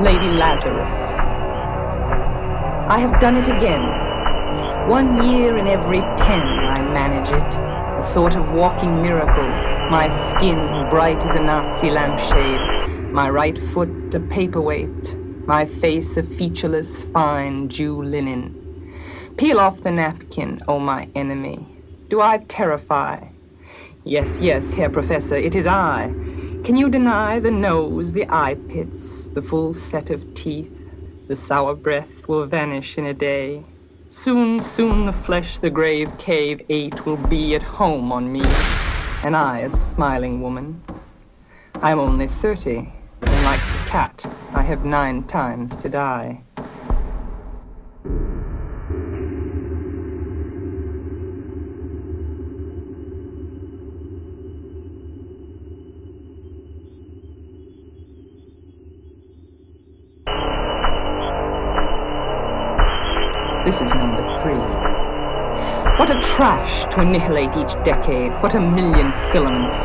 Lazarus. I have done it again. One year in every ten I manage it, a sort of walking miracle. My skin bright as a Nazi lampshade, my right foot a paperweight, my face a featureless, fine Jew linen. Peel off the napkin, O oh my enemy. Do I terrify? Yes, yes, Herr Professor, it is I. Can you deny the nose, the eye pits, the full set of teeth? The sour breath will vanish in a day. Soon, soon the flesh the grave cave ate will be at home on me, and I a smiling woman. I am only thirty, and like the cat, I have nine times to die. This is number three. What a trash to annihilate each decade. What a million filaments.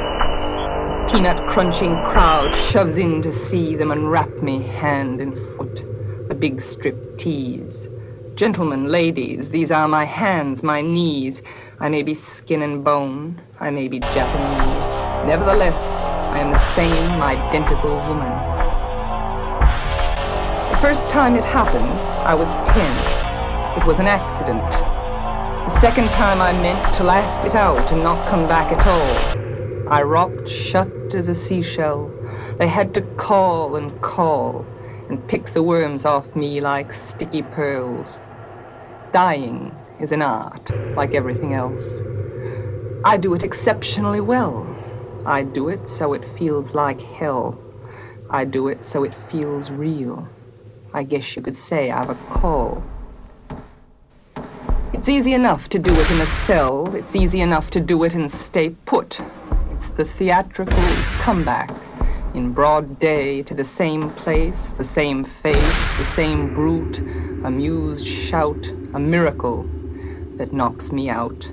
Peanut crunching crowd shoves in to see them unwrap me hand and foot. A big strip tease. Gentlemen, ladies, these are my hands, my knees. I may be skin and bone. I may be Japanese. Nevertheless, I am the same identical woman. The first time it happened, I was ten. It was an accident. The second time I meant to last it out and not come back at all. I rocked shut as a seashell. They had to call and call and pick the worms off me like sticky pearls. Dying is an art, like everything else. I do it exceptionally well. I do it so it feels like hell. I do it so it feels real. I guess you could say I've a call. It's easy enough to do it in a cell. It's easy enough to do it and stay put. It's the theatrical comeback in broad day to the same place, the same face, the same brute, amused shout, a miracle that knocks me out.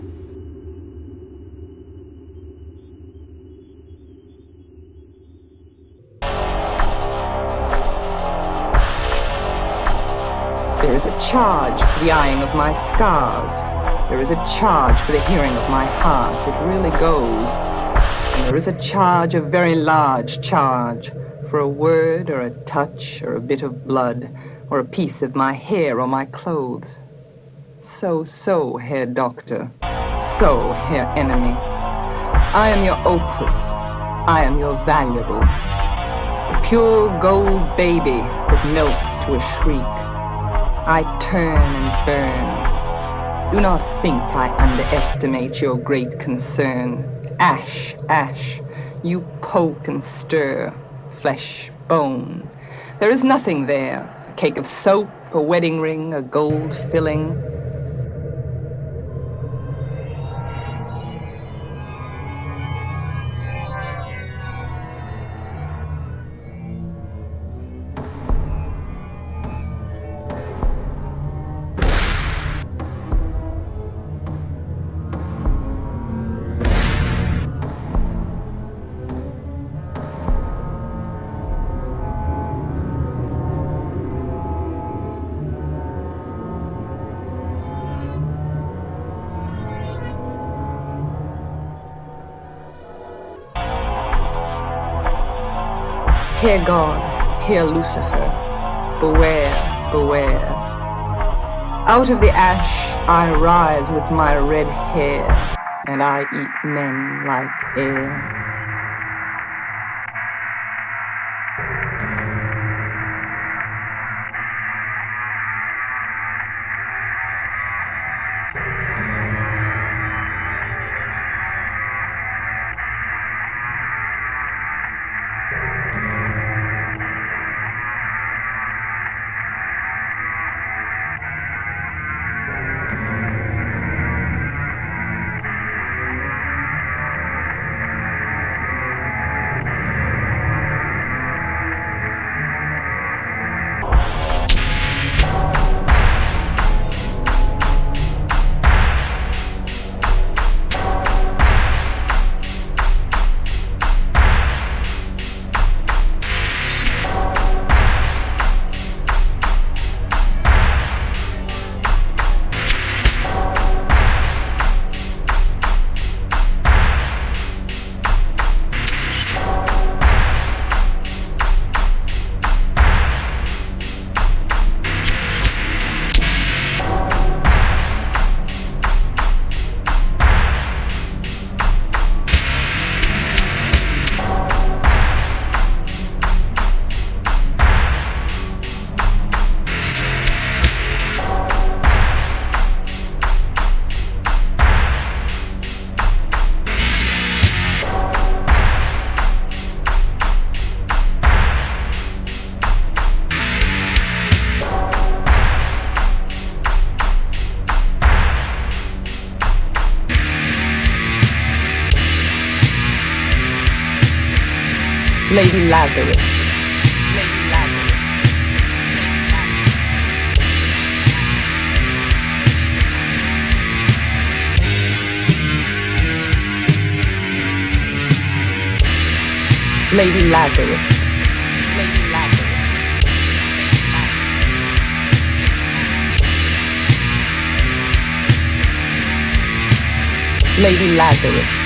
There is a charge for the eyeing of my scars. There is a charge for the hearing of my heart. It really goes. And there is a charge, a very large charge, for a word or a touch or a bit of blood or a piece of my hair or my clothes. So, so, Herr Doctor. So, Herr Enemy. I am your opus. I am your valuable. A pure gold baby that melts to a shriek. I turn and burn. Do not think I underestimate your great concern. Ash, ash, you poke and stir, flesh, bone. There is nothing there. A cake of soap, a wedding ring, a gold filling. Herr God, Herr Lucifer, beware, beware. Out of the ash I rise with my red hair, and I eat men like air. Lady Lazarus. Lady Lazarus. Lady Lazarus. Lady Lazarus.